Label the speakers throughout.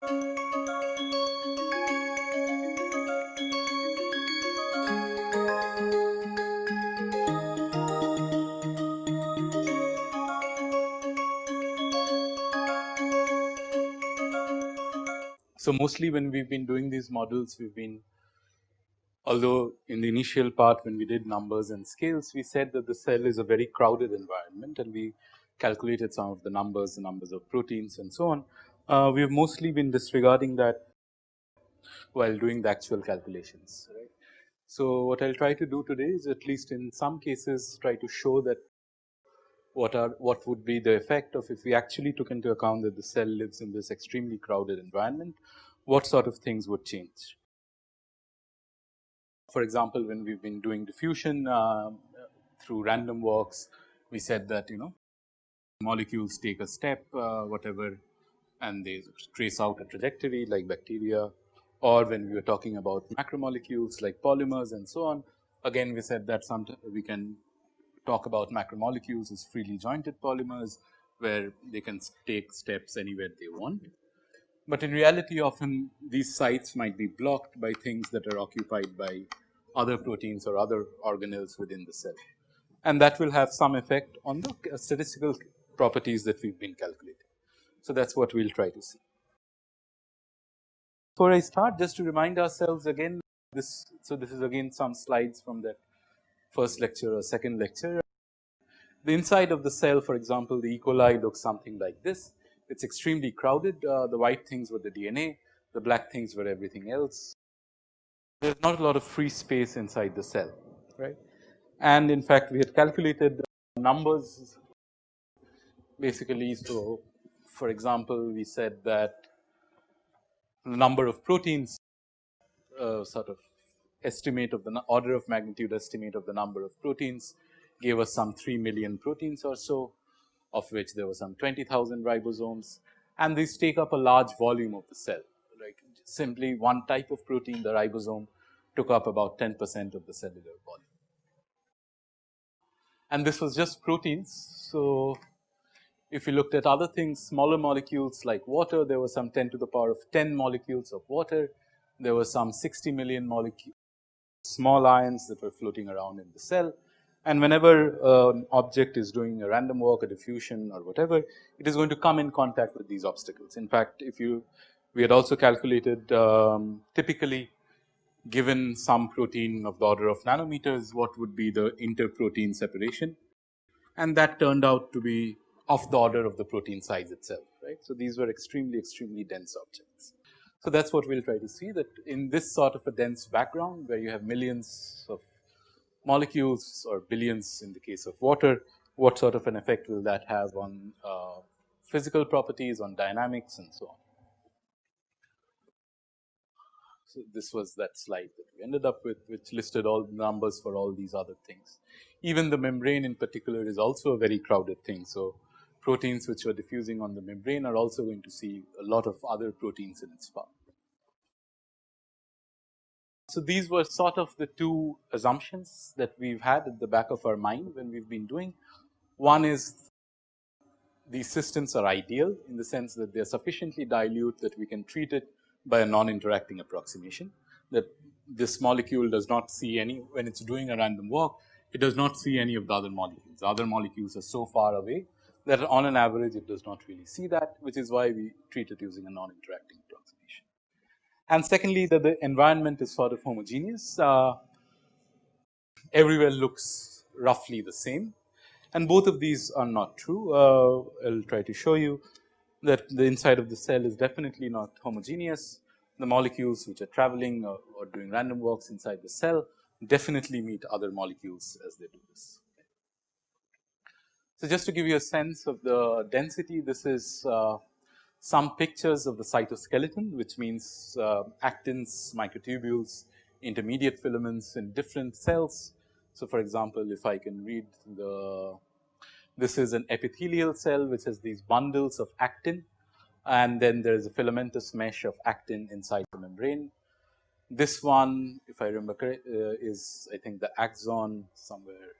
Speaker 1: So, mostly when we have been doing these models we have been although in the initial part when we did numbers and scales we said that the cell is a very crowded environment and we calculated some of the numbers, the numbers of proteins and so on. Uh, we have mostly been disregarding that while doing the actual calculations right. So, what I will try to do today is at least in some cases try to show that what are what would be the effect of if we actually took into account that the cell lives in this extremely crowded environment, what sort of things would change. For example, when we have been doing diffusion uh, through random walks, we said that you know molecules take a step uh, whatever and they trace out a trajectory like bacteria or when we were talking about macromolecules like polymers and so on. Again we said that some we can talk about macromolecules as freely jointed polymers where they can take steps anywhere they want. But in reality often these sites might be blocked by things that are occupied by other proteins or other organelles within the cell and that will have some effect on the statistical properties that we have been calculating. So, that is what we will try to see. Before I start just to remind ourselves again this. So, this is again some slides from that first lecture or second lecture. The inside of the cell for example, the E. coli looks something like this. It is extremely crowded, uh, the white things were the DNA, the black things were everything else. There is not a lot of free space inside the cell, right. And in fact, we had calculated numbers basically. So, for example, we said that the number of proteins uh, sort of estimate of the order of magnitude estimate of the number of proteins gave us some 3 million proteins or so of which there were some 20,000 ribosomes and these take up a large volume of the cell like simply one type of protein the ribosome took up about 10 percent of the cellular volume. And this was just proteins. So, if you looked at other things smaller molecules like water there were some 10 to the power of 10 molecules of water, there were some 60 million small ions that were floating around in the cell. And whenever uh, an object is doing a random walk, a diffusion or whatever, it is going to come in contact with these obstacles. In fact, if you we had also calculated um, typically given some protein of the order of nanometers, what would be the interprotein separation? And that turned out to be of the order of the protein size itself, right. So, these were extremely, extremely dense objects. So, that is what we will try to see that in this sort of a dense background where you have millions of molecules or billions in the case of water, what sort of an effect will that have on uh, physical properties, on dynamics and so on. So, this was that slide that we ended up with which listed all the numbers for all these other things. Even the membrane in particular is also a very crowded thing. So, proteins which are diffusing on the membrane are also going to see a lot of other proteins in its path. So, these were sort of the two assumptions that we have had at the back of our mind when we have been doing. One is these systems are ideal in the sense that they are sufficiently dilute that we can treat it by a non-interacting approximation that this molecule does not see any when it is doing a random walk it does not see any of the other molecules. The other molecules are so far away that on an average it does not really see that which is why we treat it using a non-interacting approximation. And secondly that the environment is sort of homogeneous uh, everywhere looks roughly the same and both of these are not true. Uh, I will try to show you that the inside of the cell is definitely not homogeneous. The molecules which are traveling or, or doing random walks inside the cell definitely meet other molecules as they do this. So, just to give you a sense of the density, this is uh, some pictures of the cytoskeleton, which means uh, actins, microtubules, intermediate filaments in different cells. So, for example, if I can read the this is an epithelial cell which has these bundles of actin and then there is a filamentous mesh of actin inside the membrane. This one if I remember correct uh, is I think the axon somewhere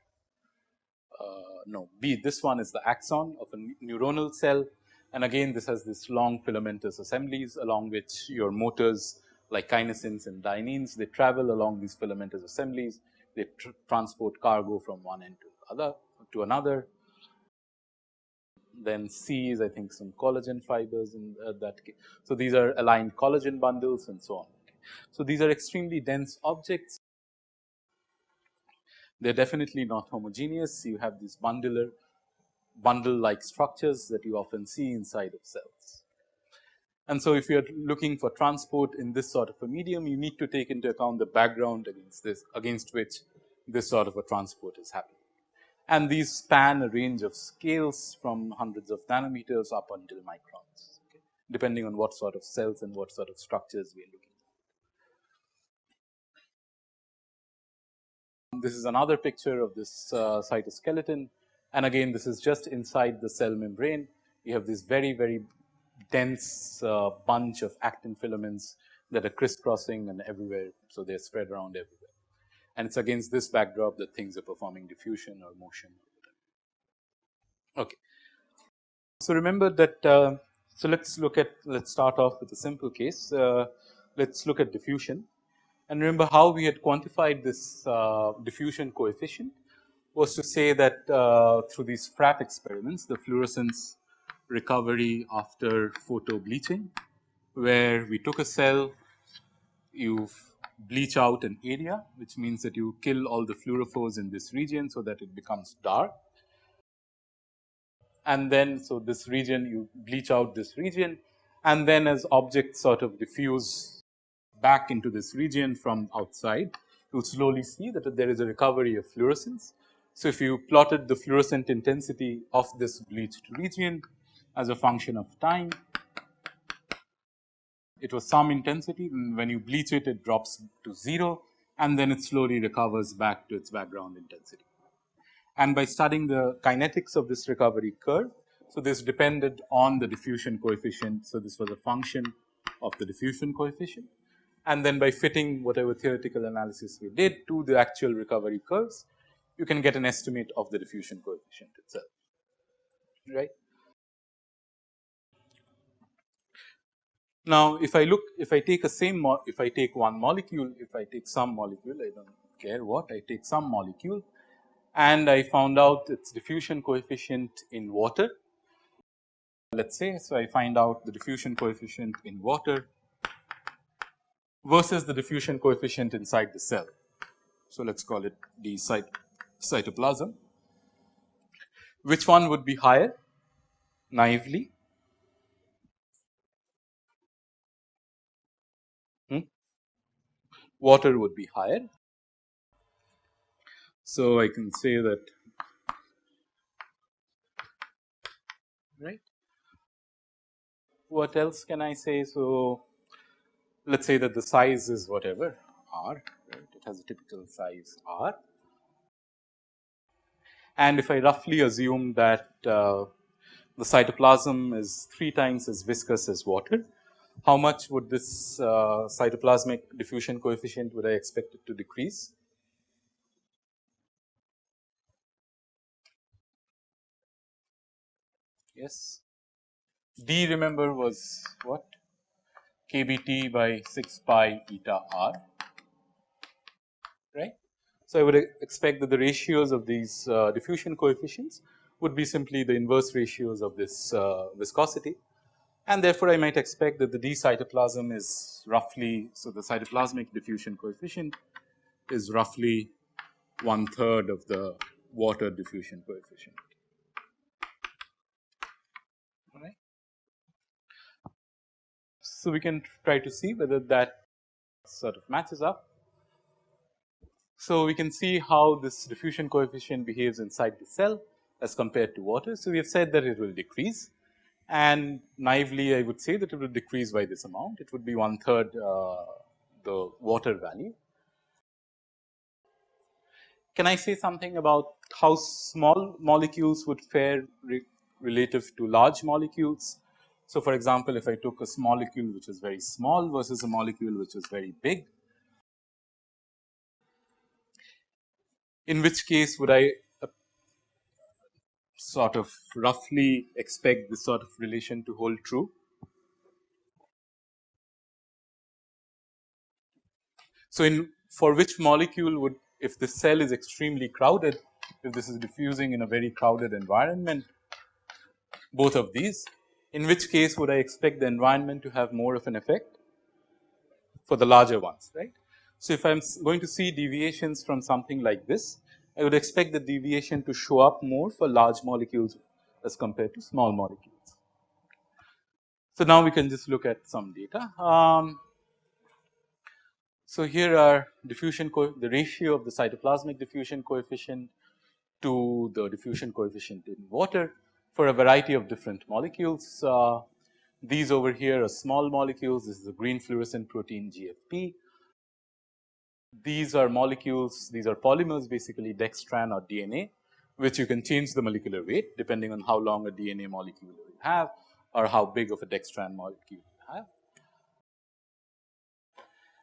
Speaker 1: no B this one is the axon of a neuronal cell And again this has this long filamentous assemblies along which your motors like kinesins and dyneins they travel along these filamentous assemblies they tr transport cargo from one end to other to another. Then C is I think some collagen fibers in uh, that case. So, these are aligned collagen bundles and so on. So, these are extremely dense objects they are definitely not homogeneous. You have these bundler bundle like structures that you often see inside of cells. And so, if you are looking for transport in this sort of a medium, you need to take into account the background against this against which this sort of a transport is happening. And these span a range of scales from hundreds of nanometers up until microns, okay, depending on what sort of cells and what sort of structures we are looking This is another picture of this uh, cytoskeleton and again this is just inside the cell membrane. You have this very very dense uh, bunch of actin filaments that are crisscrossing and everywhere. So, they are spread around everywhere and it is against this backdrop that things are performing diffusion or motion. Okay. So, remember that uh, so let us look at let us start off with a simple case. Uh, let us look at diffusion. And remember how we had quantified this uh, diffusion coefficient was to say that uh, through these FRAP experiments, the fluorescence recovery after photo bleaching, where we took a cell, you bleach out an area, which means that you kill all the fluorophores in this region, so that it becomes dark. And then, so this region you bleach out this region and then as objects sort of diffuse back into this region from outside, you slowly see that there is a recovery of fluorescence. So, if you plotted the fluorescent intensity of this bleached region as a function of time, it was some intensity and when you bleach it, it drops to 0 and then it slowly recovers back to its background intensity. And by studying the kinetics of this recovery curve, so this depended on the diffusion coefficient. So, this was a function of the diffusion coefficient and then by fitting whatever theoretical analysis we did to the actual recovery curves, you can get an estimate of the diffusion coefficient itself, right. Now, if I look, if I take a same, if I take one molecule, if I take some molecule, I do not care what, I take some molecule and I found out its diffusion coefficient in water. Let us say, so I find out the diffusion coefficient in water versus the diffusion coefficient inside the cell. So, let us call it the cyt cytoplasm. Which one would be higher naively? Hmm? Water would be higher. So, I can say that right. What else can I say? So, let us say that the size is whatever r, right, it has a typical size r. And if I roughly assume that uh, the cytoplasm is 3 times as viscous as water, how much would this uh, cytoplasmic diffusion coefficient would I expect it to decrease? Yes. D remember was what? kBt by 6 pi eta r right. So, I would expect that the ratios of these uh, diffusion coefficients would be simply the inverse ratios of this uh, viscosity and therefore, I might expect that the d cytoplasm is roughly. So, the cytoplasmic diffusion coefficient is roughly one third of the water diffusion coefficient. So, we can try to see whether that sort of matches up. So, we can see how this diffusion coefficient behaves inside the cell as compared to water. So, we have said that it will decrease and naively I would say that it will decrease by this amount. It would be one third uh, the water value. Can I say something about how small molecules would fare re relative to large molecules? So, for example, if I took a molecule which is very small versus a molecule which is very big, in which case would I uh, sort of roughly expect this sort of relation to hold true. So, in for which molecule would if the cell is extremely crowded, if this is diffusing in a very crowded environment, both of these, in which case would I expect the environment to have more of an effect for the larger ones, right. So, if I am going to see deviations from something like this, I would expect the deviation to show up more for large molecules as compared to small molecules. So, now we can just look at some data. Um, so, here are diffusion the ratio of the cytoplasmic diffusion coefficient to the diffusion coefficient in water for a variety of different molecules. Uh, these over here are small molecules, this is the green fluorescent protein GFP. These are molecules, these are polymers basically dextran or DNA, which you can change the molecular weight depending on how long a DNA molecule you have or how big of a dextran molecule you have.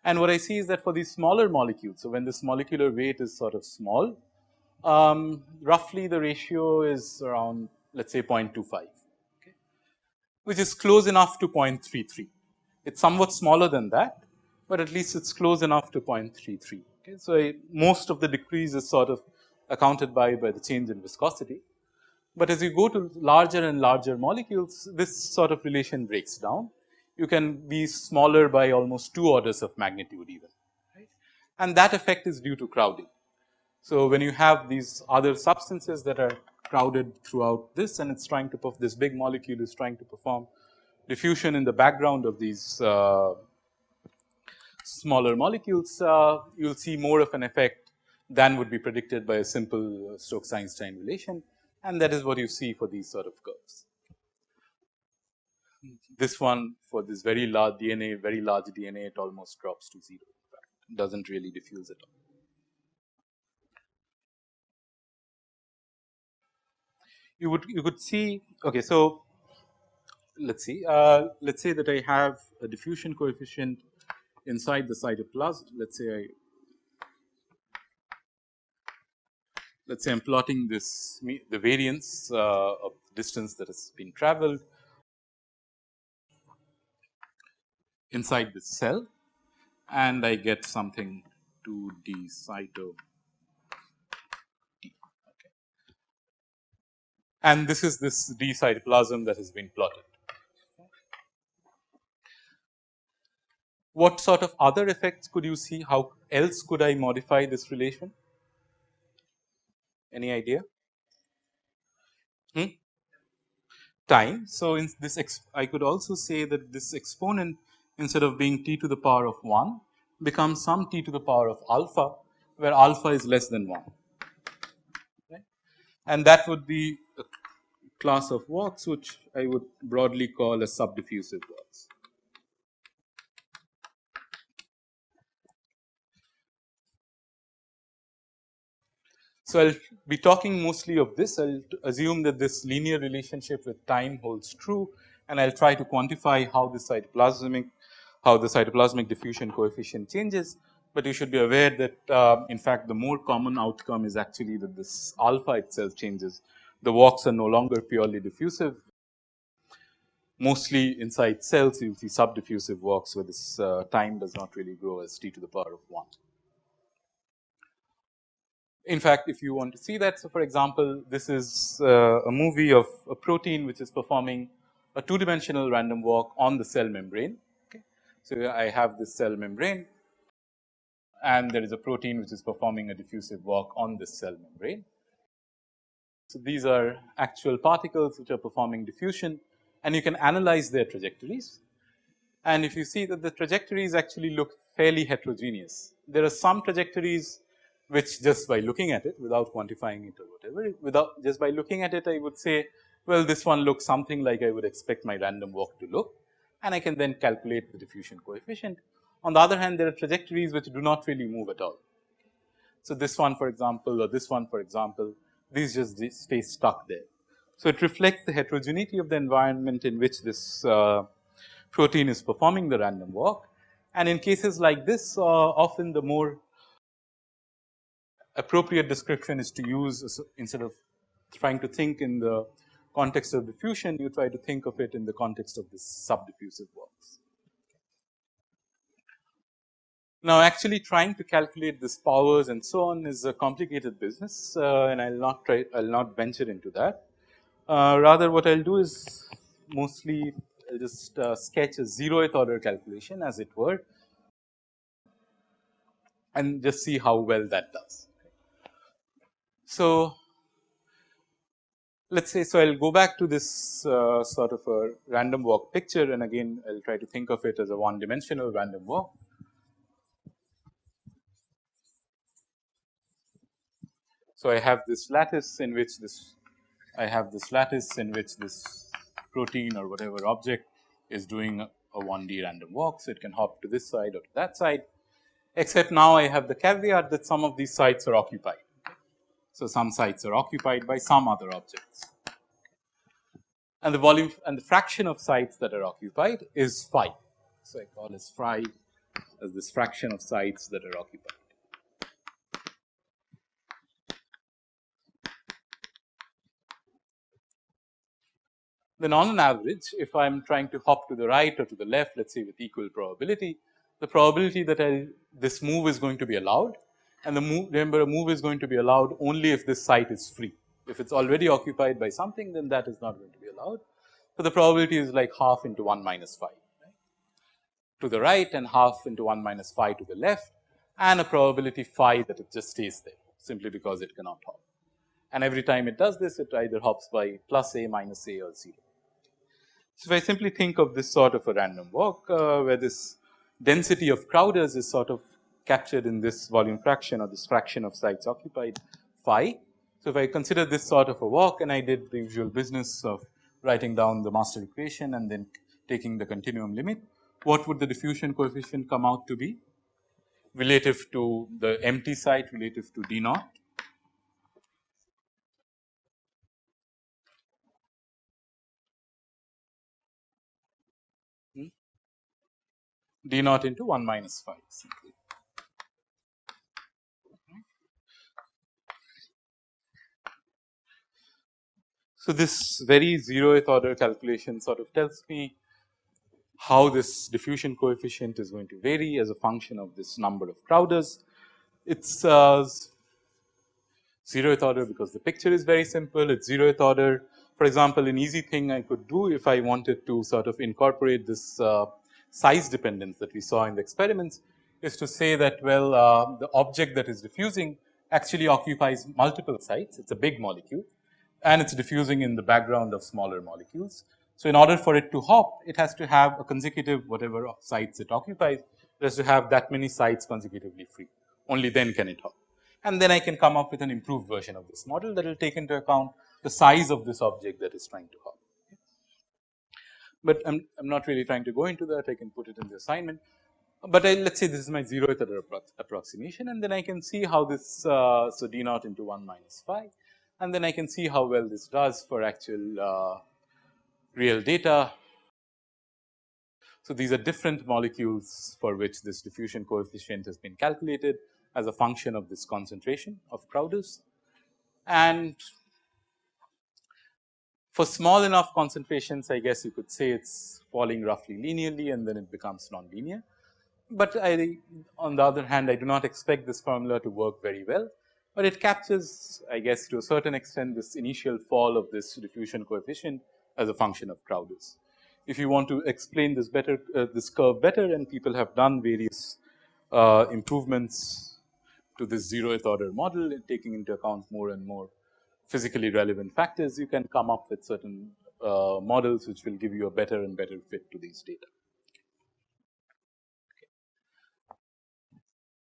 Speaker 1: And what I see is that for these smaller molecules, so when this molecular weight is sort of small, um, roughly the ratio is around let us say 0.25, okay, which is close enough to 0.33. It is somewhat smaller than that, but at least it is close enough to 0.33. Okay. So, I, most of the decrease is sort of accounted by by the change in viscosity, but as you go to larger and larger molecules, this sort of relation breaks down you can be smaller by almost 2 orders of magnitude even right and that effect is due to crowding. So, when you have these other substances that are crowded throughout this and it is trying to perform this big molecule is trying to perform diffusion in the background of these uh, smaller molecules, uh, you will see more of an effect than would be predicted by a simple Stokes-Einstein relation and that is what you see for these sort of curves. This one for this very large DNA, very large DNA, it almost drops to 0 in fact, does not really diffuse at all. You would you could see okay, so let us see uh, let us say that I have a diffusion coefficient inside the cytoplasm. Let us say I let us say I am plotting this the variance uh, of distance that has been traveled inside the cell and I get something 2 d cyto d. Okay. And this is this d cytoplasm that has been plotted. What sort of other effects could you see? How else could I modify this relation? Any idea? Hmm? Time. So, in this I could also say that this exponent instead of being t to the power of 1 becomes some t to the power of alpha where alpha is less than 1 right. And that would be a class of walks which I would broadly call as subdiffusive walks. So, I will be talking mostly of this I will assume that this linear relationship with time holds true and I will try to quantify how this cytoplasmic how the cytoplasmic diffusion coefficient changes, but you should be aware that uh, in fact the more common outcome is actually that this alpha itself changes. The walks are no longer purely diffusive. Mostly inside cells you will see subdiffusive walks where this uh, time does not really grow as t to the power of 1. In fact, if you want to see that, so for example, this is uh, a movie of a protein which is performing a two dimensional random walk on the cell membrane Okay. so, I have this cell membrane and there is a protein which is performing a diffusive walk on this cell membrane. So, these are actual particles which are performing diffusion and you can analyze their trajectories. And if you see that the trajectories actually look fairly heterogeneous, there are some trajectories which just by looking at it without quantifying it or whatever, without just by looking at it I would say, well this one looks something like I would expect my random walk to look and I can then calculate the diffusion coefficient. On the other hand, there are trajectories which do not really move at all. So, this one for example, or this one for example, these just stay stuck there. So, it reflects the heterogeneity of the environment in which this uh, protein is performing the random walk. And in cases like this, uh, often the more appropriate description is to use instead of trying to think in the context of diffusion, you try to think of it in the context of this subdiffusive works. Now, actually trying to calculate this powers and so on is a complicated business uh, and I will not try, I will not venture into that. Uh, rather what I will do is mostly I will just uh, sketch a zeroth order calculation as it were and just see how well that does. So, let us say so I will go back to this uh, sort of a random walk picture and again I will try to think of it as a one dimensional random walk. So, I have this lattice in which this I have this lattice in which this protein or whatever object is doing a, 1D random walk. So, it can hop to this side or to that side except now I have the caveat that some of these sites are occupied. So, some sites are occupied by some other objects and the volume and the fraction of sites that are occupied is phi. So, I call this phi as this fraction of sites that are occupied. Then on an average if I am trying to hop to the right or to the left let us say with equal probability, the probability that I this move is going to be allowed and the move remember a move is going to be allowed only if this site is free. If it is already occupied by something then that is not going to be allowed. So, the probability is like half into 1 minus phi right, to the right and half into 1 minus phi to the left and a probability phi that it just stays there simply because it cannot hop. And every time it does this it either hops by plus a minus a or 0. So, if I simply think of this sort of a random walk uh, where this density of Crowders is sort of captured in this volume fraction or this fraction of sites occupied phi. So, if I consider this sort of a walk and I did the usual business of writing down the master equation and then taking the continuum limit, what would the diffusion coefficient come out to be relative to the empty site relative to d naught d naught into 1 minus phi simply. So, this very zeroth order calculation sort of tells me how this diffusion coefficient is going to vary as a function of this number of Crowders. It's uh, zeroth order because the picture is very simple, it's zeroth order. For example, an easy thing I could do if I wanted to sort of incorporate this uh, size dependence that we saw in the experiments is to say that well uh, the object that is diffusing actually occupies multiple sites, it is a big molecule and it is diffusing in the background of smaller molecules. So, in order for it to hop it has to have a consecutive whatever of sites it occupies it has to have that many sites consecutively free only then can it hop. And then I can come up with an improved version of this model that will take into account the size of this object that is trying to hop but I am I'm not really trying to go into that I can put it in the assignment. But I let us say this is my zeroth order approximation and then I can see how this uh, so d naught into 1 minus phi and then I can see how well this does for actual uh, real data. So, these are different molecules for which this diffusion coefficient has been calculated as a function of this concentration of Crowders and for small enough concentrations, I guess you could say it's falling roughly linearly and then it becomes nonlinear. But I, on the other hand, I do not expect this formula to work very well, but it captures, I guess, to a certain extent this initial fall of this diffusion coefficient as a function of Crowders. If you want to explain this better, uh, this curve better and people have done various uh, improvements to this zeroth order model taking into account more and more physically relevant factors, you can come up with certain uh, models which will give you a better and better fit to these data.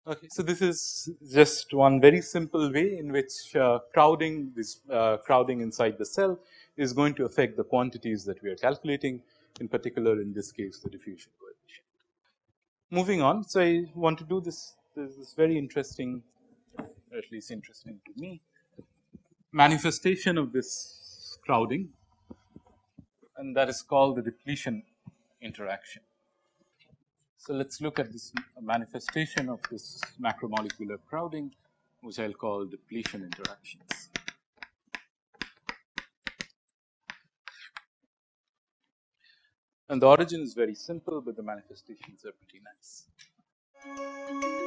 Speaker 1: Okay, so this is just one very simple way in which uh, crowding this uh, crowding inside the cell is going to affect the quantities that we are calculating in particular in this case the diffusion coefficient. Moving on, so I want to do this this is very interesting at least interesting to me manifestation of this crowding and that is called the depletion interaction. So, let us look at this manifestation of this macromolecular crowding which I will call depletion interactions. And the origin is very simple, but the manifestations are pretty nice.